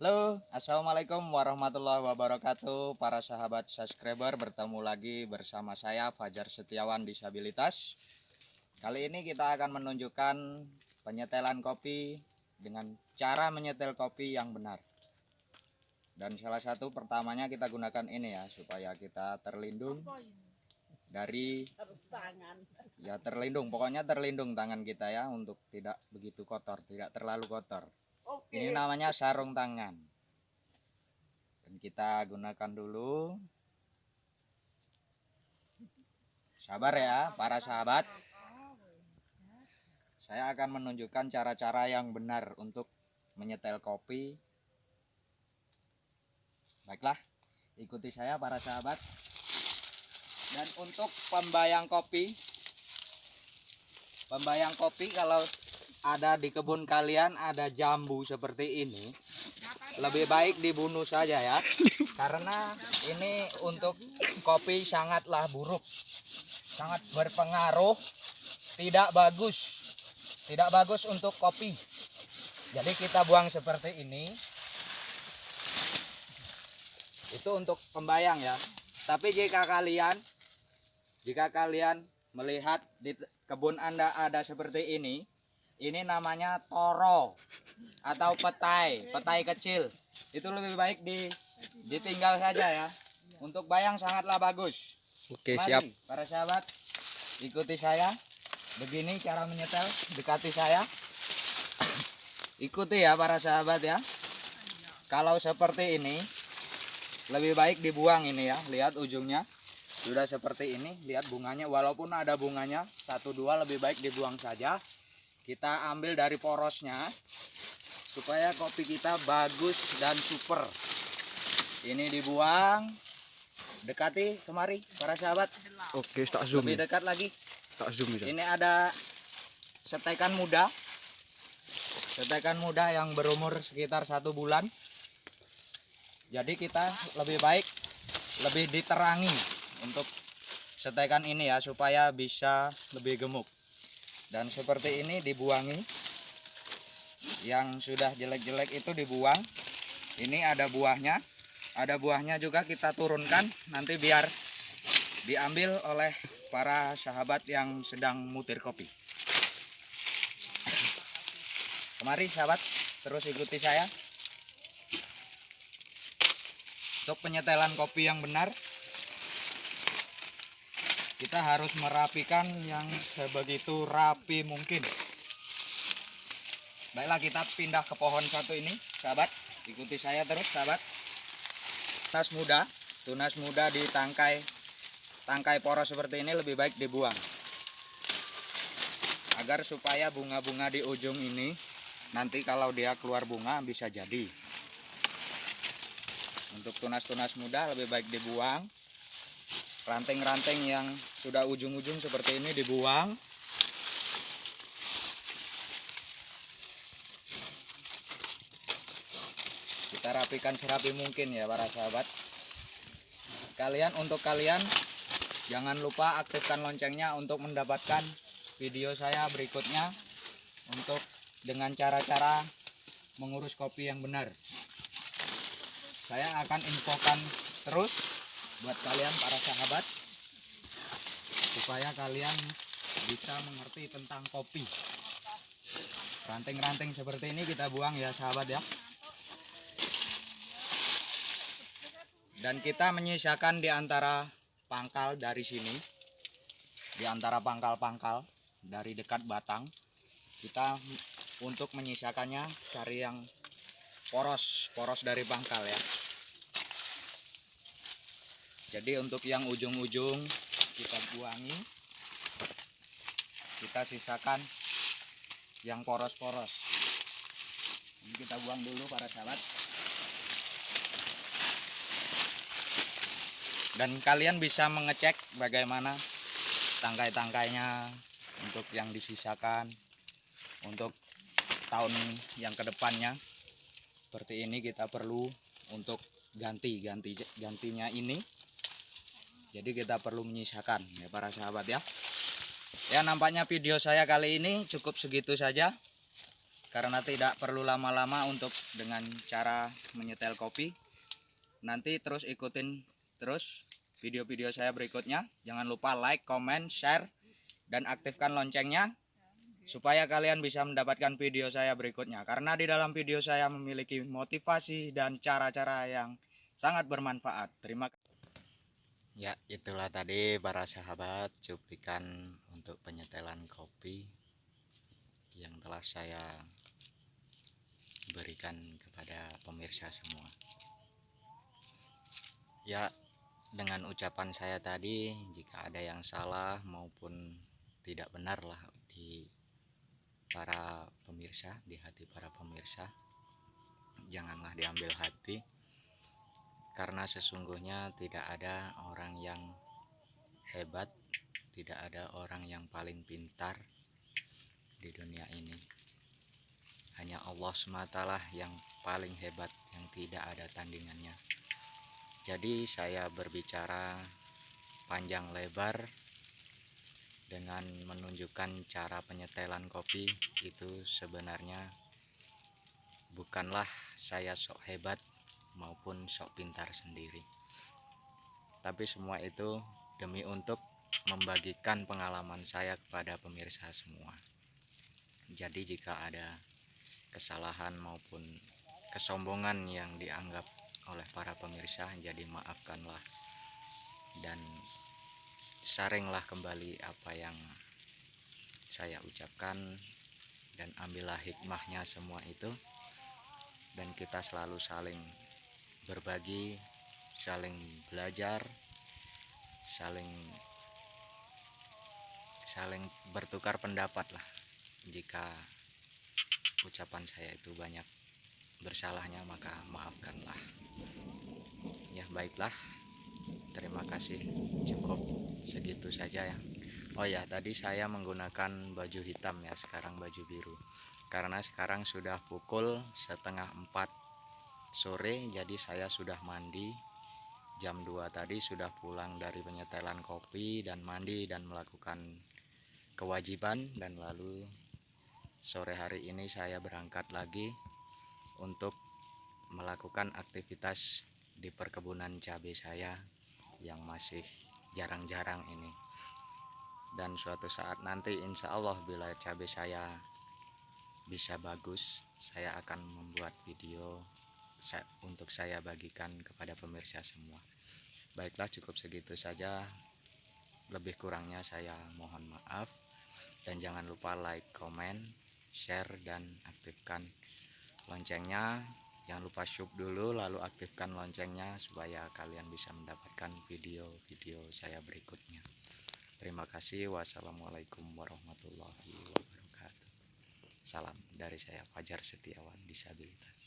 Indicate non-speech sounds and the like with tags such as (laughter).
Halo, Assalamualaikum warahmatullahi wabarakatuh. Para sahabat subscriber bertemu lagi bersama saya Fajar Setiawan Disabilitas. Kali ini kita akan menunjukkan penyetelan kopi dengan cara menyetel kopi yang benar. Dan salah satu pertamanya kita gunakan ini ya Supaya kita terlindung dari ya terlindung. Pokoknya terlindung tangan kita ya untuk tidak begitu kotor tidak terlalu kotor ini namanya sarung tangan. Dan kita gunakan dulu. Sabar ya, para sahabat. Saya akan menunjukkan cara-cara yang benar untuk menyetel kopi. Baiklah, ikuti saya para sahabat. Dan untuk pembayang kopi, pembayang kopi kalau ada di kebun kalian ada jambu seperti ini. Lebih baik dibunuh saja ya. Karena ini untuk kopi sangatlah buruk. Sangat berpengaruh. Tidak bagus. Tidak bagus untuk kopi. Jadi kita buang seperti ini. Itu untuk pembayang ya. Tapi jika kalian jika kalian melihat di kebun anda ada seperti ini ini namanya toro atau petai petai kecil. Itu lebih baik di ditinggal saja ya. Untuk bayang sangatlah bagus. Oke Mari, siap. para sahabat ikuti saya. Begini cara menyetel dekati saya. (coughs) Ikuti ya para sahabat ya. Kalau seperti ini lebih baik dibuang ini ya. Lihat ujungnya. Sudah seperti ini lihat bunganya. Walaupun ada bunganya satu dua lebih baik dibuang saja kita ambil dari porosnya supaya kopi kita bagus dan super. Ini dibuang. Dekati kemari para sahabat. Oke tak zoom lebih ya. dekat lagi. Tak zoom ya. Ini ada setekan muda. Setekan muda yang berumur sekitar satu bulan. Jadi kita lebih baik lebih diterangi untuk setekan ini ya supaya bisa lebih gemuk dan seperti ini dibuangi. Yang sudah jelek-jelek itu dibuang. Ini ada buahnya. Ada buahnya juga kita turunkan nanti biar diambil oleh para sahabat yang sedang mutir kopi. Kemari sahabat. Terus ikuti saya. Untuk penyetelan kopi yang benar kita harus merapikan yang sebegitu rapi mungkin. Baiklah kita pindah ke pohon satu ini sahabat. Ikuti saya terus sahabat. Tunas muda tunas muda di tangkai tangkai poros seperti ini lebih baik dibuang. Agar supaya bunga-bunga di ujung ini nanti kalau dia keluar bunga bisa jadi. Untuk tunas-tunas muda lebih baik dibuang ranting-ranting yang sudah ujung-ujung seperti ini dibuang. Kita rapikan serapi mungkin ya para sahabat. Kalian untuk kalian jangan lupa aktifkan loncengnya untuk mendapatkan video saya berikutnya untuk dengan cara-cara mengurus kopi yang benar. Saya akan infokan terus buat kalian para sahabat supaya kalian bisa mengerti tentang kopi. Ranting-ranting seperti ini kita buang ya sahabat ya. Dan kita menyisakan di antara pangkal dari sini di antara pangkal-pangkal dari dekat batang kita untuk menyisakannya cari yang poros poros dari pangkal ya jadi untuk yang ujung-ujung kita buangi kita sisakan yang poros-poros. Ini kita buang dulu para sahabat. Dan kalian bisa mengecek bagaimana tangkai-tangkainya untuk yang disisakan untuk tahun yang ke depannya. Seperti ini kita perlu untuk ganti ganti gantinya ini jadi kita perlu menyisakan ya para sahabat ya. Ya nampaknya video saya kali ini cukup segitu saja. Karena tidak perlu lama-lama untuk dengan cara menyetel kopi. Nanti terus ikutin terus video-video saya berikutnya. Jangan lupa like, comment, share dan aktifkan loncengnya supaya kalian bisa mendapatkan video saya berikutnya. Karena di dalam video saya memiliki motivasi dan cara-cara yang sangat bermanfaat. Terima kasih ya itulah tadi para sahabat cuplikan untuk penyetelan kopi yang telah saya berikan kepada pemirsa semua. Ya dengan ucapan saya tadi jika ada yang salah maupun tidak benar lah di para pemirsa di hati para pemirsa janganlah diambil hati karena sesungguhnya tidak ada orang yang hebat tidak ada orang yang paling pintar di dunia ini. Hanya Allah sematalah yang paling hebat yang tidak ada tandingannya. Jadi saya berbicara panjang lebar dengan menunjukkan cara penyetelan kopi itu sebenarnya bukanlah saya sok hebat maupun sok pintar sendiri. Tapi semua itu demi untuk membagikan pengalaman saya kepada pemirsa semua. Jadi jika ada kesalahan maupun kesombongan yang dianggap oleh para pemirsa jadi maafkanlah dan saringlah kembali apa yang saya ucapkan dan ambillah hikmahnya semua itu. Dan kita selalu saling berbagi saling belajar saling saling bertukar pendapat lah. Jika ucapan saya itu banyak bersalahnya maka maafkanlah. Ya baiklah. Terima kasih. Cukup segitu saja ya. Oh ya tadi saya menggunakan baju hitam ya sekarang baju biru. Karena sekarang sudah pukul setengah empat sore jadi saya sudah mandi. Jam 2 tadi sudah pulang dari penyetelan kopi dan mandi dan melakukan kewajiban. Dan lalu sore hari ini saya berangkat lagi untuk melakukan aktivitas di perkebunan cabai saya yang masih jarang-jarang ini. Dan suatu saat nanti insya Allah bila cabai saya bisa bagus saya akan membuat video untuk saya bagikan kepada pemirsa semua. Baiklah cukup segitu saja. Lebih kurangnya saya mohon maaf. Dan jangan lupa like, comment, share dan aktifkan loncengnya. Jangan lupa sub dulu lalu aktifkan loncengnya supaya kalian bisa mendapatkan video-video saya berikutnya. Terima kasih. Wassalamualaikum warahmatullahi wabarakatuh. Salam dari saya Fajar Setiawan disabilitas